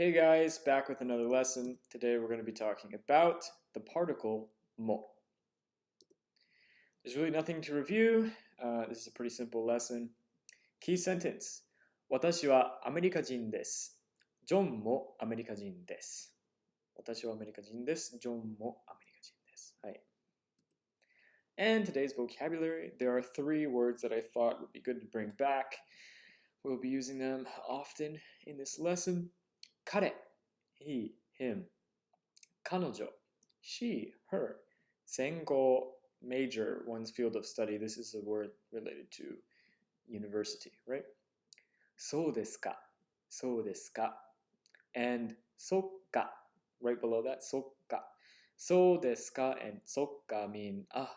Hey guys, back with another lesson. Today we're going to be talking about the particle mo. There's really nothing to review. Uh, this is a pretty simple lesson. Key sentence. 私はアメリカ人です。ジョンもアメリカ人です。私はアメリカ人です。ジョンもアメリカ人です。はい。And today's vocabulary, there are three words that I thought would be good to bring back. We'll be using them often in this lesson. 彼 he, him 彼女 she, her 専攻 major, one's field of study. This is a word related to university, right? そうですかそうですか and そっか right below that そっかそうですか and そっか mean ah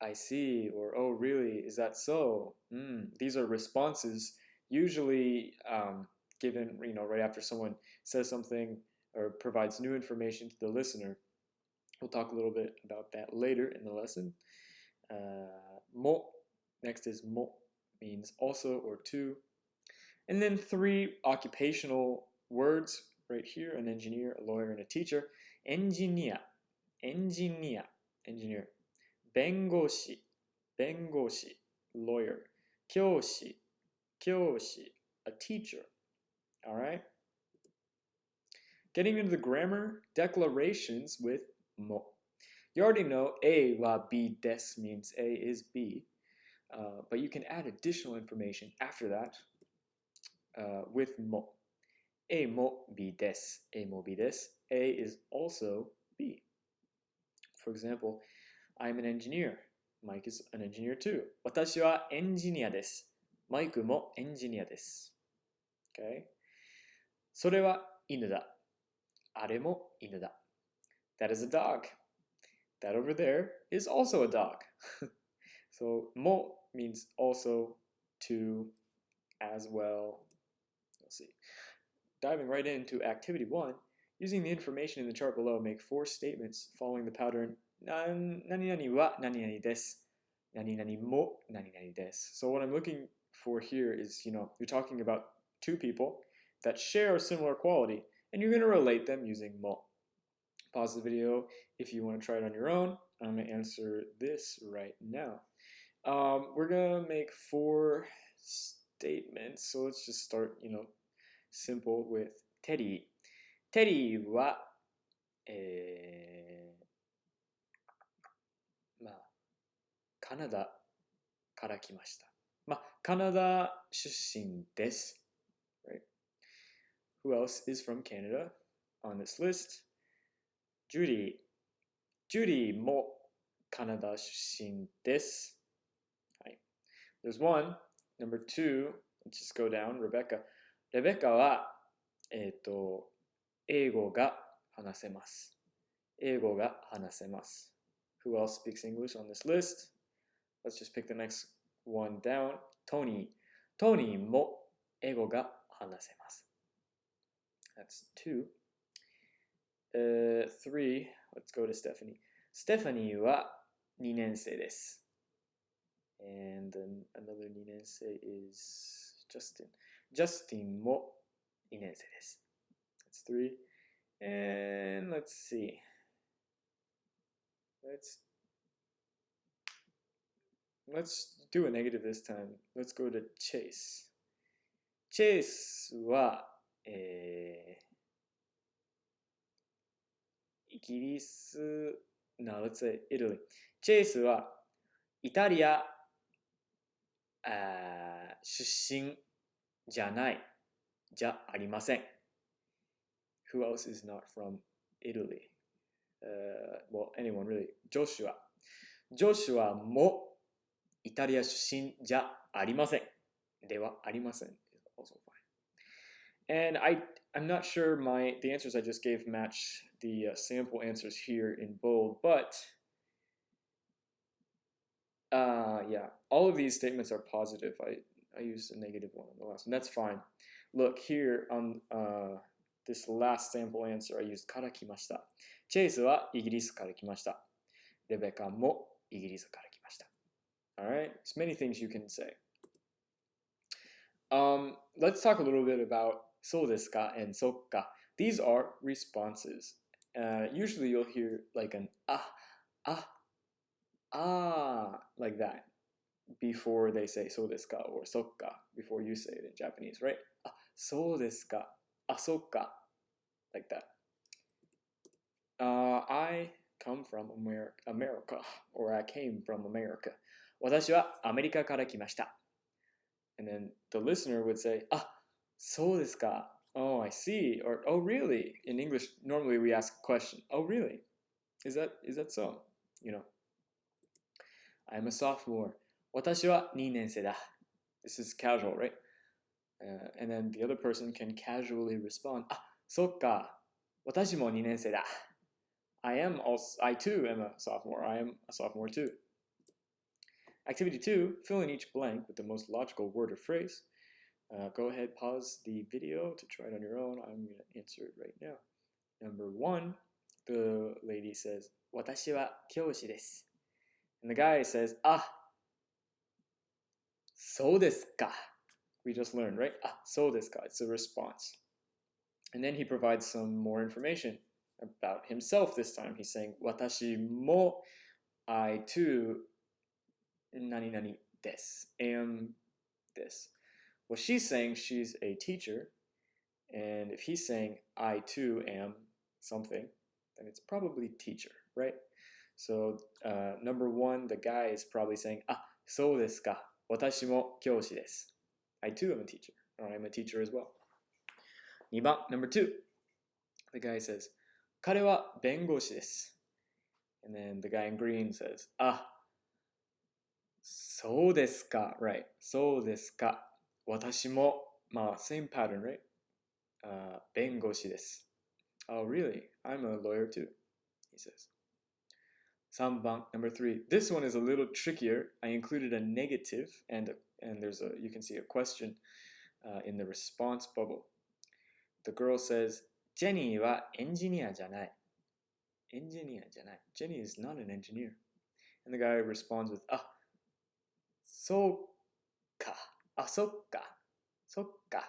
I see or oh really is that so mm, these are responses usually um, given, you know, right after someone says something or provides new information to the listener. We'll talk a little bit about that later in the lesson. Uh, mo, next is mo, means also or to. And then three occupational words right here, an engineer, a lawyer, and a teacher. Engineer, engineer, engineer. Bengoshi, bengoshi, lawyer. Kyoshi, kyoshi, a teacher All right. Getting into the grammar, declarations with mo. You already know A wa B des means A is B, uh, but you can add additional information after that uh, with mo. A mo B des. A mo B des. A is also B. For example, I'm an engineer. Mike is an engineer too. 私はエンジニアです。マイクもエンジニアです。Okay? それは犬だ。あれも犬だ。That is a dog. That over there is also a dog. so mo means also to as well. Let's see. Diving right into activity one, using the information in the chart below, make four statements following the pattern nani nani wa nani nani desu. Nani nani mo nani nani desu. So what I'm looking for here is, you know, you're talking about two people that share a similar quality, and you're going to relate them using mo. Pause the video if you want to try it on your own. I'm going to answer this right now. Um, we're going to make four statements. So let's just start, you know, simple with Teddy. Teddy は、えー、まあ、カナダから来ました。まあ、カナダ出身です。 Who else is from Canada on this list? Judy. Judy もカナダ出身です。はい。There's one. Number two. Let's just go down. Rebecca. レベカは、えっ、ー、と、英語が話せます。英語が話せます。Who else speaks English on this list? Let's just pick the next one down. Tony. Tony も英語が話せます。 That's two. Uh, three, let's go to Stephanie. Stephanie は2年生です。And then another 2年生 is Justin. Justin も2年生です。That's three. And let's see. Let's let's do a negative this time. Let's go to Chase. Chase はえー、 イギリス、no, let's say Italy. チェイスはイタリアあ出身じゃない、じゃありません。Who else is not from Italy? Uh, well, anyone really. ジョシュア。ジョシュアもイタリア出身じゃありません。ではありません。Also fine. And I, I'm not sure my the answers I just gave match the uh, sample answers here in bold, but uh, yeah, all of these statements are positive. I, I used a negative one on the last one. That's fine. Look here on uh, this last sample answer, I used から来ました。チェイスはイギリスから来ました。レベカもイギリスから来ました。Alright, there's many things you can say. Um, let's talk a little bit about そうですか and そっか These are responses. Uh, usually you'll hear like an ah, ah, ah, like that before they say so desu ka or sokka before you say it in Japanese, right? Ah, so desu ka, ah, sokka, like that. Uh, I come from America, America, or I came from America. 私はアメリカから来ました。And then the listener would say, ah, そうですか oh, I see, or oh, really? In English, normally we ask a question. Oh, really? Is that is that so? You know, I'm a sophomore. 私は2年生だ. This is casual, right? Uh, and then the other person can casually respond. Ah, そっか。私も2年生だ. I am also, I too am a sophomore. I am a sophomore too. Activity two, fill in each blank with the most logical word or phrase. Uh, go ahead, pause the video to try it on your own. I'm going to answer it right now. Number one, the lady says, 私は教師です. And the guy says, ah, そうですか. We just learned, right? Ah, そうですか. It's a response. And then he provides some more information about himself this time. He's saying, 私も I too 何々です am this. Well, she's saying she's a teacher, and if he's saying I too am something, then it's probably teacher, right? So uh, number one, the guy is probably saying, ah, そうですか。私も教師です. I too am a teacher, or I'm a teacher as well. 2番, number two, the guy says, 彼は弁護士です. And then the guy in green says, ah, そうですか, right? そうですか。 私も、まあ、same pattern, right? Uh, 弁護士です。Oh, really? I'm a lawyer too, he says. 3番, number three. This one is a little trickier. I included a negative and, and there's a, you can see a question uh, in the response bubble. The girl says, Jenny はエンジニアじゃない。エンジニアじゃない。Jenny is not an engineer. And the guy responds with, ah, そう か。Asoka. Soka.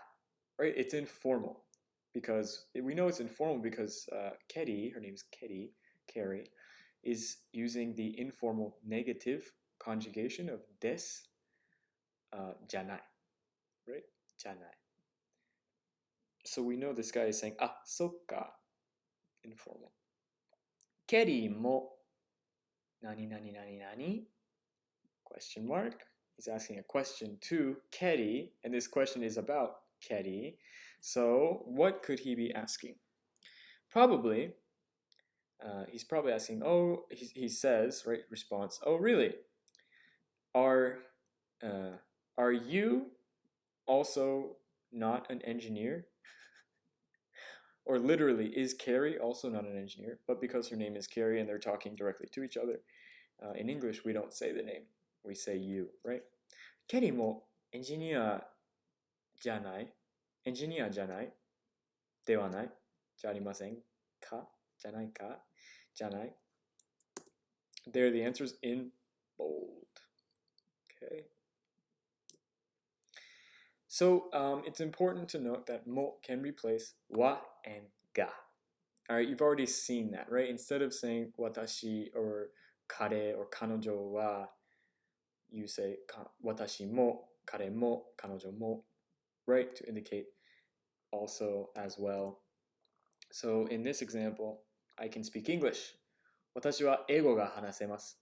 Right? It's informal because we know it's informal because uh, Ketty, her name is Ketty, Carrie, is using the informal negative conjugation of des, uh, janai. Right? Janai. So we know this guy is saying, ah, soka, informal. Ketty mo, nani nani nani nani, question mark. He's asking a question to Ketty, and this question is about Ketty. So, what could he be asking? Probably, uh, he's probably asking, oh, he, he says, right, response, oh, really? Are, uh, are you also not an engineer? or literally, is Carrie also not an engineer? But because her name is Carrie and they're talking directly to each other, uh, in English, we don't say the name we say you, right? ケリーもエンジニアじゃないエンジニアじゃないではないじゃありませんかじゃないかじゃない There the answers in bold. Okay. So um, it's important to note that mo can replace wa and ga. All right, you've already seen that, right? Instead of saying watashi or kare or kanojo wa, you say 私も彼も彼女も right to indicate also as well so in this example I can speak English 私は英語が話せます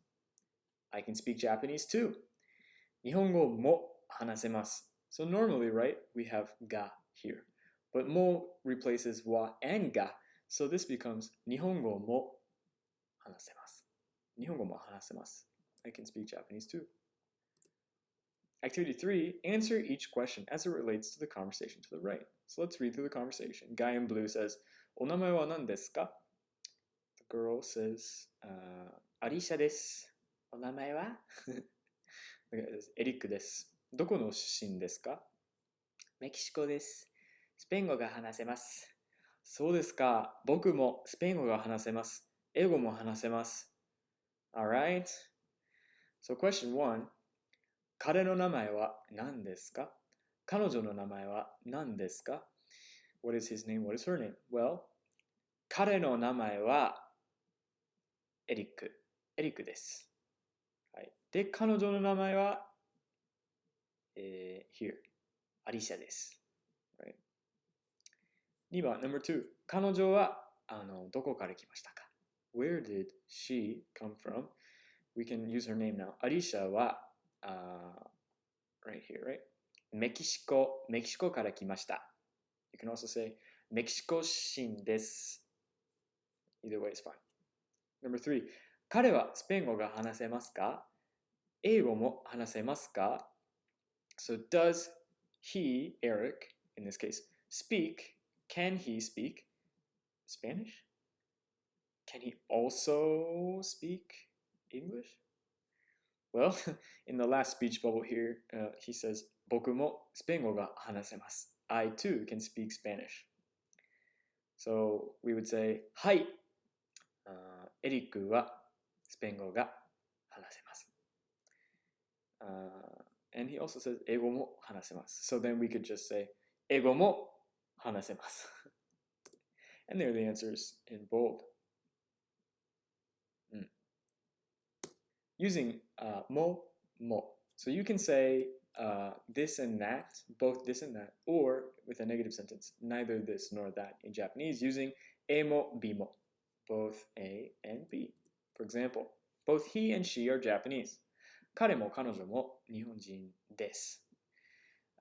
I can speak Japanese too 日本語も話せます so normally right we have ga here but mo replaces wa and ga so this becomes 日本語も話せます日本語も話せます I can speak Japanese too Activity three, answer each question as it relates to the conversation to the right. So let's read through the conversation. Guy in blue says, お名前は何ですか The girl says, uh, アリシャです。お名前は The guy says, エリックです。どこの出身ですかメキシコです。スペイン語が話せます。そうですか。僕もスペイン語が話せます。英語も話せます。Alright. So question one. 彼の名前は何ですか彼女の名前は何ですか What is his name? What is her name? Well, 彼の名前はエリック。エリックです。はい。で、彼女の名前は、えー、here。アリシャです。Right. 2番、number two。彼女はあのどこから来ましたか ?Where did she come from? We can use her name now. アリシャは、uh, right here, right? メキシコ、メキシコから来ました。You can also say メキシコ人です。Either way is fine. Number three. 彼はスペイン語が話せますか英語も話せますか So does he, Eric, in this case, speak? Can he speak Spanish? Can he also speak English? Well, in the last speech bubble here, uh, he says, 僕もスペイン語が話せます。I too can speak Spanish. So we would say, はい、uh, エリックはスペイン語が話せます。Uh, and he also says, 英語も話せます。So then we could just say, 英語も話せます。and there are the answers in bold. using uh, mo, mo. So you can say uh, this and that, both this and that, or with a negative sentence, neither this nor that in Japanese using A mo, bimo, both A and B. For example, both he and she are Japanese.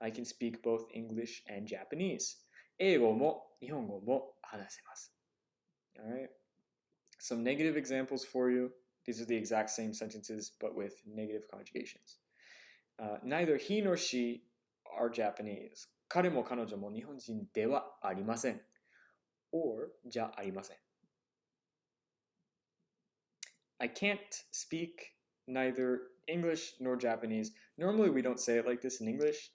I can speak both English and Japanese. Alright. Some negative examples for you. These are the exact same sentences, but with negative conjugations. Uh, neither he nor she are Japanese. 彼も彼女も日本人ではありません。or じゃありません。I can't speak neither English nor Japanese. Normally, we don't say it like this in English,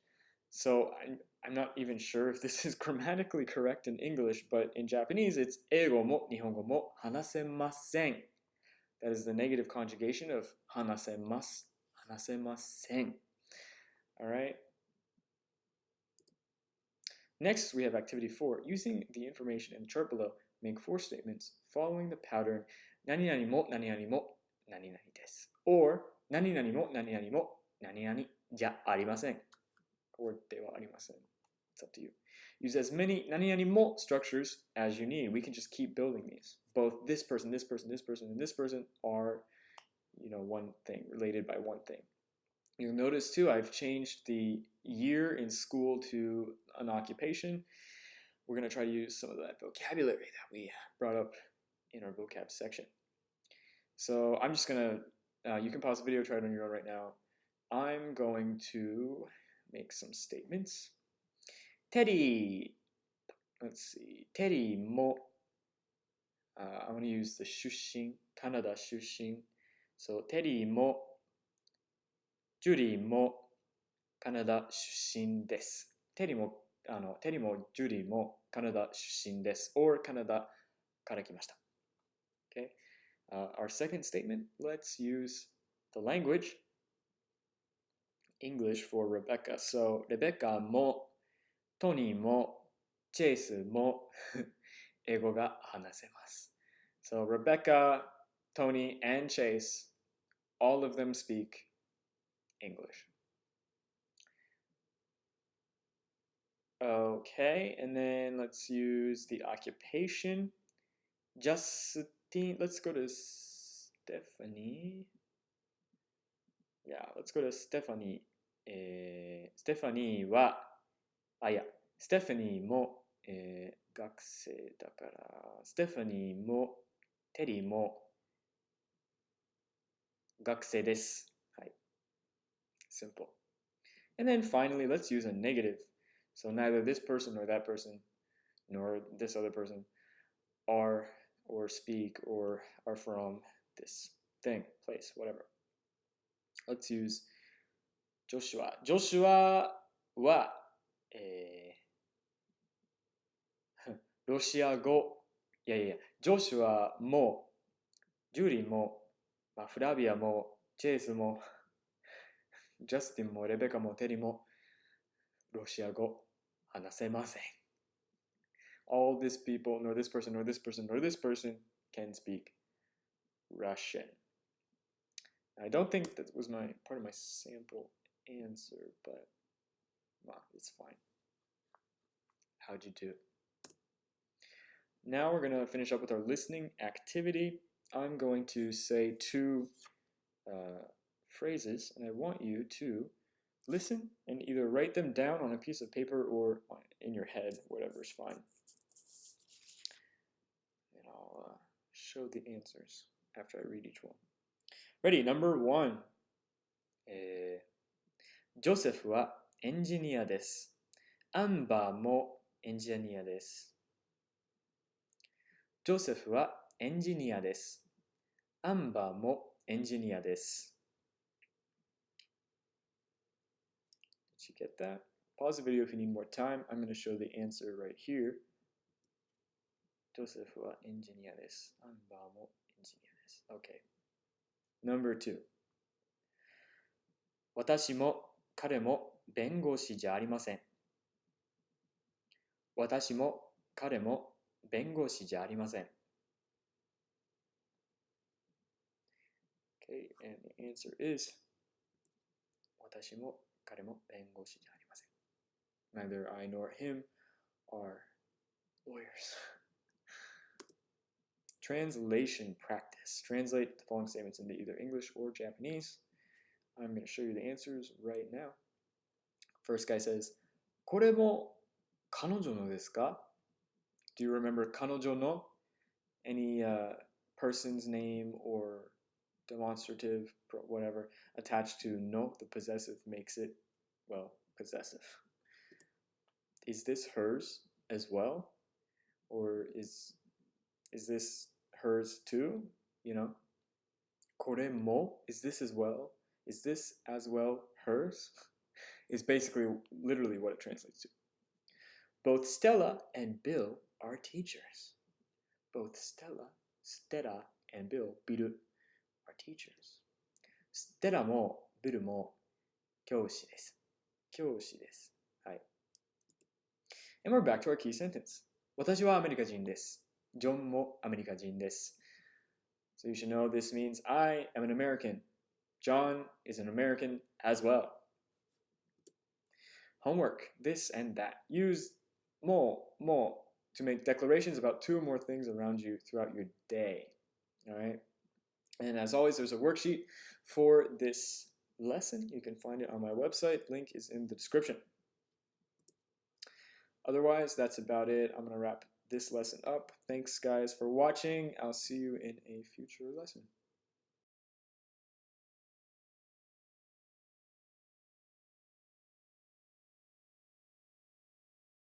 so I'm, I'm not even sure if this is grammatically correct in English, but in Japanese, it's 英語も日本語も話せません。 That is the negative conjugation of 話せます。話せません。Alright? Next, we have activity four. Using the information in the chart below, make four statements following the pattern 何々も何々も何々です。or 何々も何々も何々じゃありません。or ではありません。 It's up to you. Use as many 何々も structures as you need. We can just keep building these. Both this person, this person, this person, and this person are, you know, one thing, related by one thing. You'll notice too, I've changed the year in school to an occupation. We're going to try to use some of that vocabulary that we brought up in our vocab section. So I'm just going to, uh, you can pause the video, try it on your own right now. I'm going to make some statements. Teddy, let's see, Teddy mo, uh, I'm going to use the shushin, Canada shushin. So Teddy mo, Judy もカナダ出身です。テリーも、あの、テリーもジュディもカナダ出身です。or カナダから来ました。Okay? Uh, our second statement, let's use the language English for Rebecca. So, Rebecca もトニーもチェイスも 英語が話せます。So Rebecca, Tony, and Chase, all of them speak English. Okay, and then let's use the occupation. Justine, let's go to Stephanie. Yeah, let's go to Stephanie. Eh, えー、Stephanie はあ、いや、ステファニーも、えー、学生だから、ステファニーも、テリーも、学生です。はい。Simple. And then finally, let's use a negative. So neither this person nor that person nor this other person are or speak or are from this thing, place, whatever. Let's use Joshua. Joshua は、 えー、ロシア語。いやいや、ジョシュアも、ジュリーも、まあ、フラビアも、チェイスも、ジャスティンもレベカもテリもロシア語話せません。all this people, nor this person, nor this person, nor this person can speak Russian. I don't think that was my part of my sample answer, but well, it's fine. How'd you do? Now we're going to finish up with our listening activity. I'm going to say two uh, phrases, and I want you to listen and either write them down on a piece of paper or in your head, whatever is fine. And I'll uh, show the answers after I read each one. Ready, number one. えー、ジョセフは エンジニアです。アンバーもエンジニアです。ジョセフはエンジニアです。アンバーもエンジニアです。Did you get that? Pause the video if you need more time. I'm going to show the answer right here. ジョセフはエンジニアです。アンバーもエンジニアです。Okay. Number two. 私も彼も弁護士じゃありません。私も彼も弁護士じゃありません。Okay, and the answer is 私も彼も弁護士じゃありません。Neither I nor him are lawyers. Translation practice. Translate the following statements into either English or Japanese. I'm going to show you the answers right now. First guy says, これも彼女のですか Do you remember 彼女の? Any uh, person's name or demonstrative, whatever, attached to no, the possessive makes it, well, possessive. Is this hers as well? Or is is this hers too? You know? Kore mo? Is this as well? Is this as well hers? Is basically literally what it translates to. Both Stella and Bill are teachers. Both Stella, Stella and Bill, Bill are teachers. ステラもビルも教師です。教師です。はい。And we're back to our key sentence. 私はアメリカ人です。ジョンもアメリカ人です。So you should know this means I am an American. John is an American as well. Homework, this and that. Use more, more to make declarations about two or more things around you throughout your day. All right. And as always, there's a worksheet for this lesson. You can find it on my website. Link is in the description. Otherwise, that's about it. I'm going to wrap this lesson up. Thanks, guys, for watching. I'll see you in a future lesson.